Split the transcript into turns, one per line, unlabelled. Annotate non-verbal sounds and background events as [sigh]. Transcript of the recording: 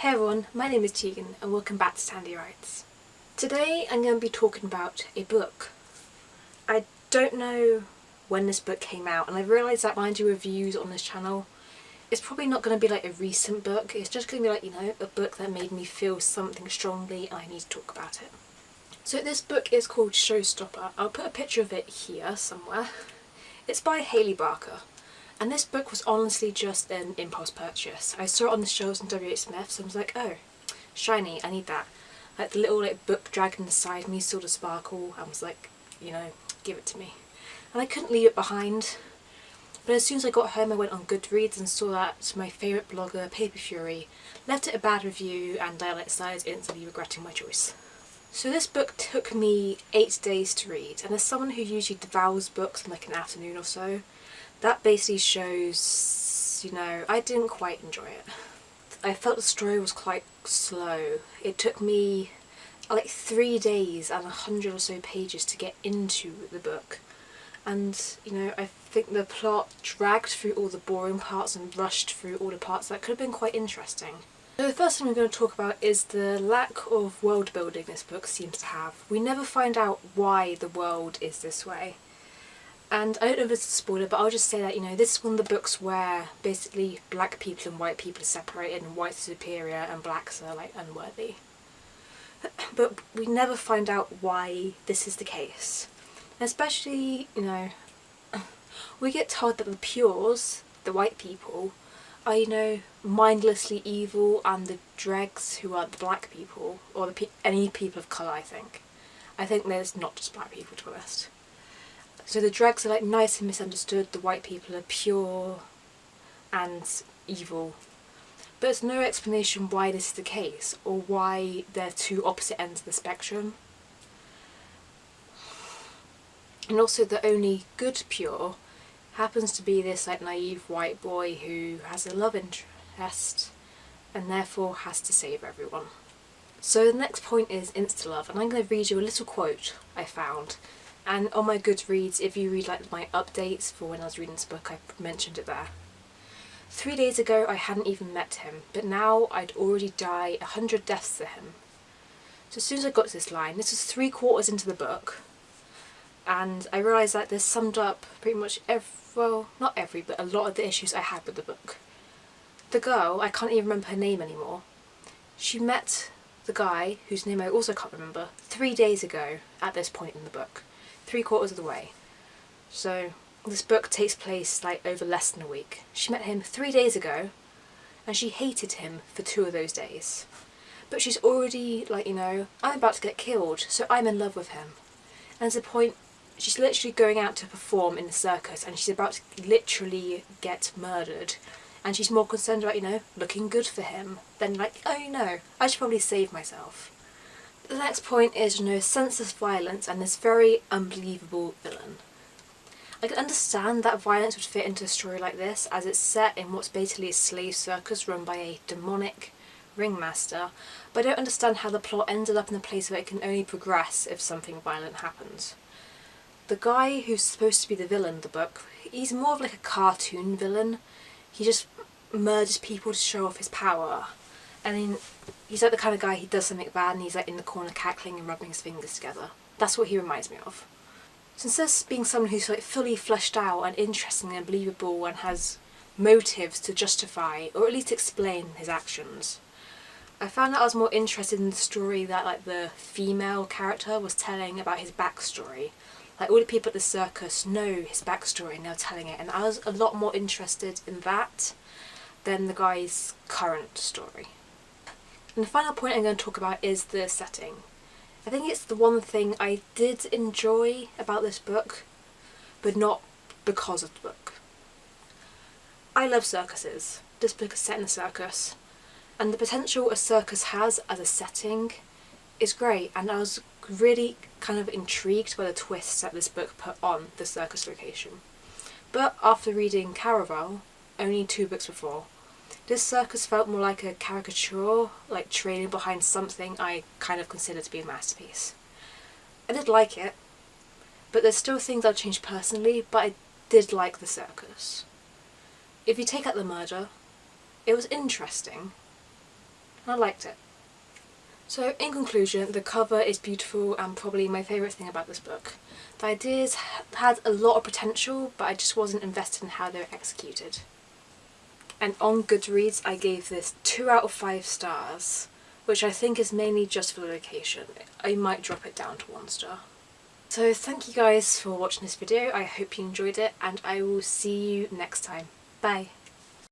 Hey everyone, my name is Tegan and welcome back to Sandy Writes. Today I'm going to be talking about a book. I don't know when this book came out and I've realised that when I do reviews on this channel it's probably not going to be like a recent book, it's just going to be like, you know, a book that made me feel something strongly and I need to talk about it. So this book is called Showstopper. I'll put a picture of it here somewhere. It's by Hayley Barker. And this book was honestly just an impulse purchase. I saw it on the shelves in WH Smith's and was like, oh, shiny, I need that. Like the little like book dragon beside me saw the sparkle and was like, you know, give it to me. And I couldn't leave it behind. But as soon as I got home I went on Goodreads and saw that my favourite blogger, Paper Fury, left it a bad review and I started instantly regretting my choice. So this book took me eight days to read and as someone who usually devours books in like an afternoon or so, that basically shows, you know, I didn't quite enjoy it. I felt the story was quite slow. It took me uh, like three days and a hundred or so pages to get into the book. And, you know, I think the plot dragged through all the boring parts and rushed through all the parts that could have been quite interesting. So the first thing we're going to talk about is the lack of world building this book seems to have. We never find out why the world is this way. And I don't know if it's a spoiler, but I'll just say that, you know, this is one of the books where basically black people and white people are separated and whites are superior and blacks are, like, unworthy. [clears throat] But we never find out why this is the case. Especially, you know, [clears throat] we get told that the pures, the white people, are, you know, mindlessly evil and the dregs who are the black people, or the pe any people of colour, I think. I think there's not just black people, to be honest. So the dregs are like nice and misunderstood, the white people are pure and evil. But there's no explanation why this is the case or why they're two opposite ends of the spectrum. And also the only good pure happens to be this like naive white boy who has a love interest and therefore has to save everyone. So the next point is insta-love and I'm going to read you a little quote I found and on my Goodreads, if you read like my updates for when I was reading this book, I mentioned it there. Three days ago I hadn't even met him, but now I'd already die a hundred deaths to him. So as soon as I got to this line, this was three quarters into the book, and I realised that this summed up pretty much every, well, not every, but a lot of the issues I had with the book. The girl, I can't even remember her name anymore, she met the guy, whose name I also can't remember, three days ago at this point in the book three quarters of the way. So this book takes place like over less than a week. She met him three days ago and she hated him for two of those days. But she's already like, you know, I'm about to get killed, so I'm in love with him. And to the point, she's literally going out to perform in the circus and she's about to literally get murdered. And she's more concerned about, you know, looking good for him than like, oh, you know, I should probably save myself. The next point is, you know, senseless violence and this very unbelievable villain. I can understand that violence would fit into a story like this as it's set in what's basically a slave circus run by a demonic ringmaster, but I don't understand how the plot ended up in a place where it can only progress if something violent happens. The guy who's supposed to be the villain of the book, he's more of like a cartoon villain. He just murders people to show off his power. I mean, he's like the kind of guy, he does something bad and he's like in the corner cackling and rubbing his fingers together. That's what he reminds me of. Instead of being someone who's like fully fleshed out and interesting and believable and has motives to justify or at least explain his actions, I found that I was more interested in the story that like the female character was telling about his backstory. Like all the people at the circus know his backstory and they're telling it and I was a lot more interested in that than the guy's current story. And the final point I'm going to talk about is the setting. I think it's the one thing I did enjoy about this book, but not because of the book. I love circuses. This book is set in a circus, and the potential a circus has as a setting is great, and I was really kind of intrigued by the twists that this book put on the circus location. But after reading Caraval, only two books before, this circus felt more like a caricature, like trailing behind something I kind of consider to be a masterpiece. I did like it, but there's still things I've changed personally, but I did like the circus. If you take out the murder, it was interesting, I liked it. So in conclusion, the cover is beautiful and probably my favourite thing about this book. The ideas had a lot of potential but I just wasn't invested in how they were executed. And on Goodreads I gave this 2 out of 5 stars, which I think is mainly just for the location. I might drop it down to 1 star. So thank you guys for watching this video, I hope you enjoyed it and I will see you next time. Bye!